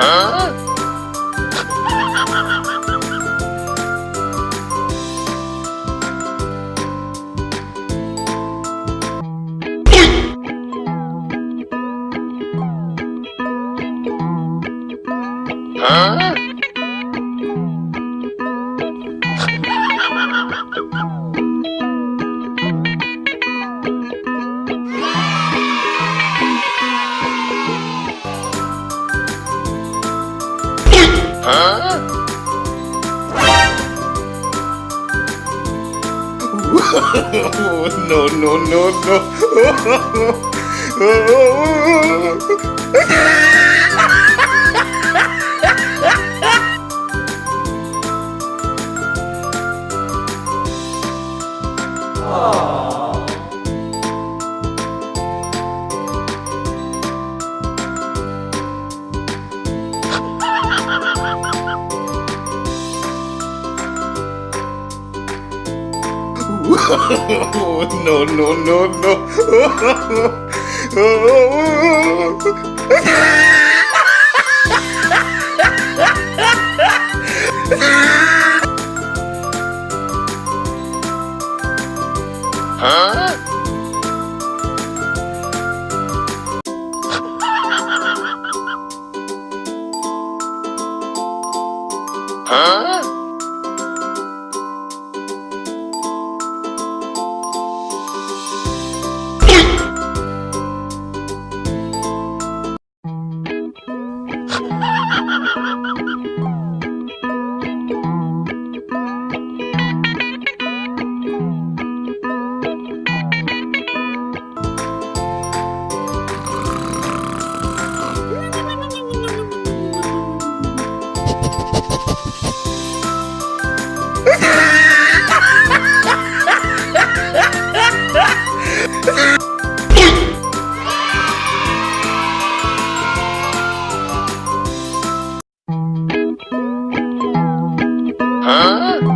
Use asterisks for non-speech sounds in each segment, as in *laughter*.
Huh? No, no, no, no. *laughs* *laughs* no, no, no, no. *laughs* *laughs* Huh?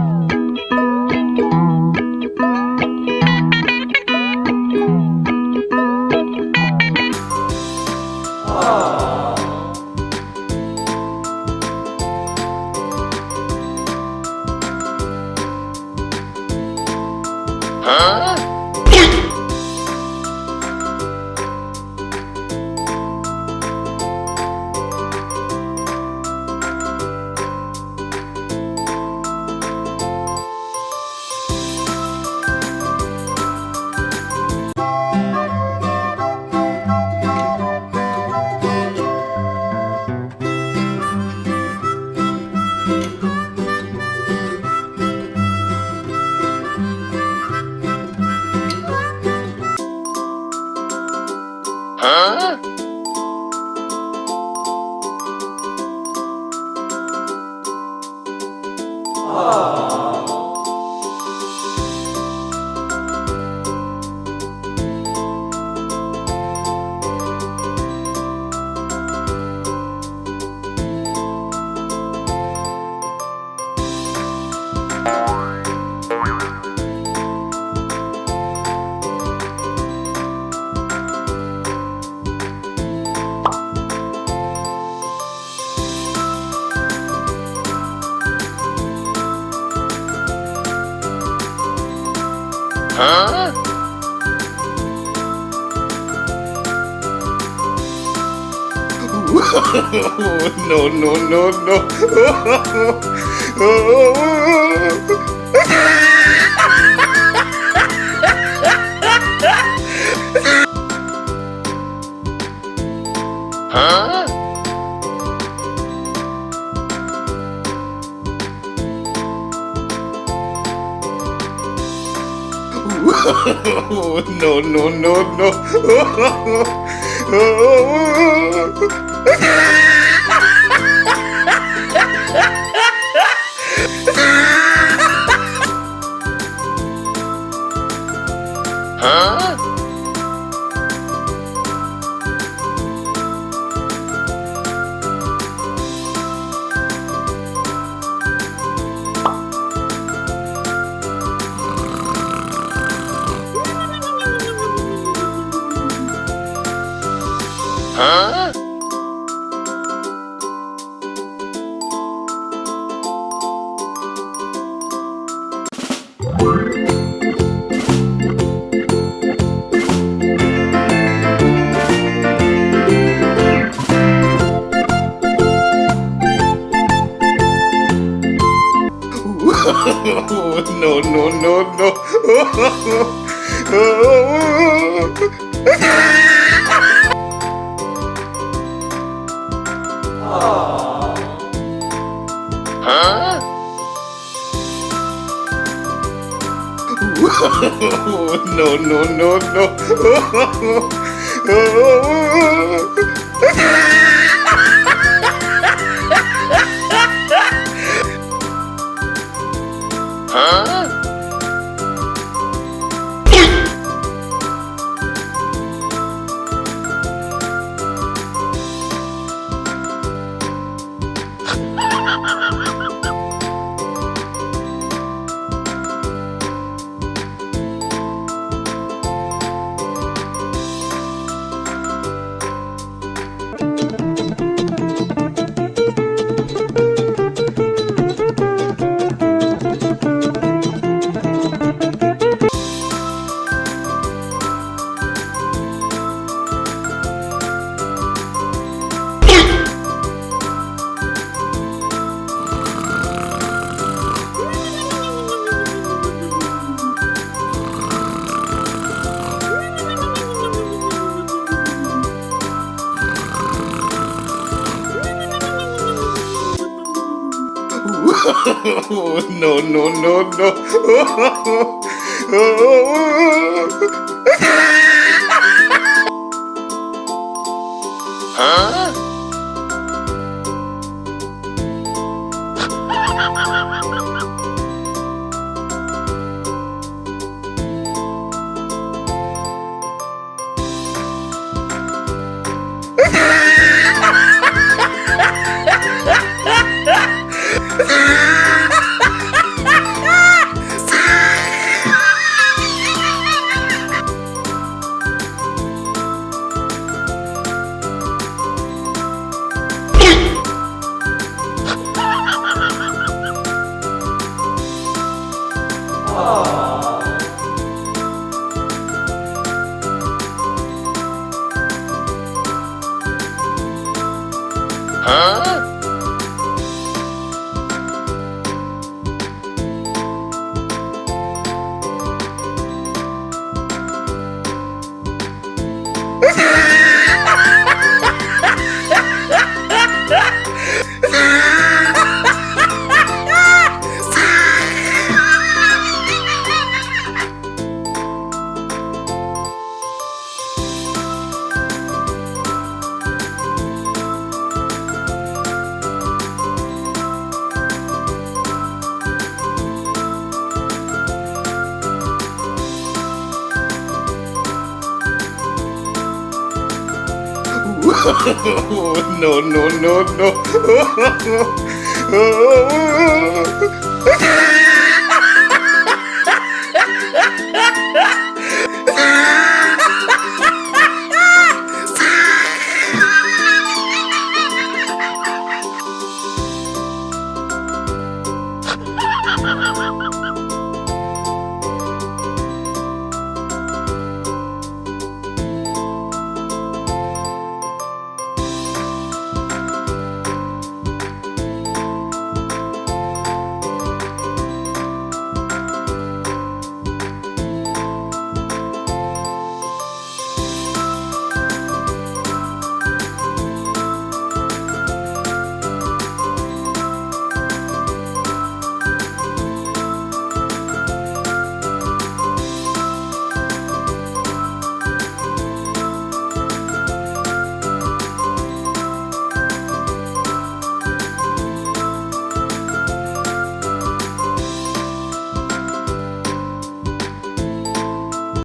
*laughs* no, no, no, no. *laughs* *laughs* no, no, no, no. *laughs* huh? Huh? *laughs* no, no, no, no. *laughs* *laughs* Huh? no, no, no, no. Huh? No, no, no, no. huh? *laughs* no, no, no, no. *laughs*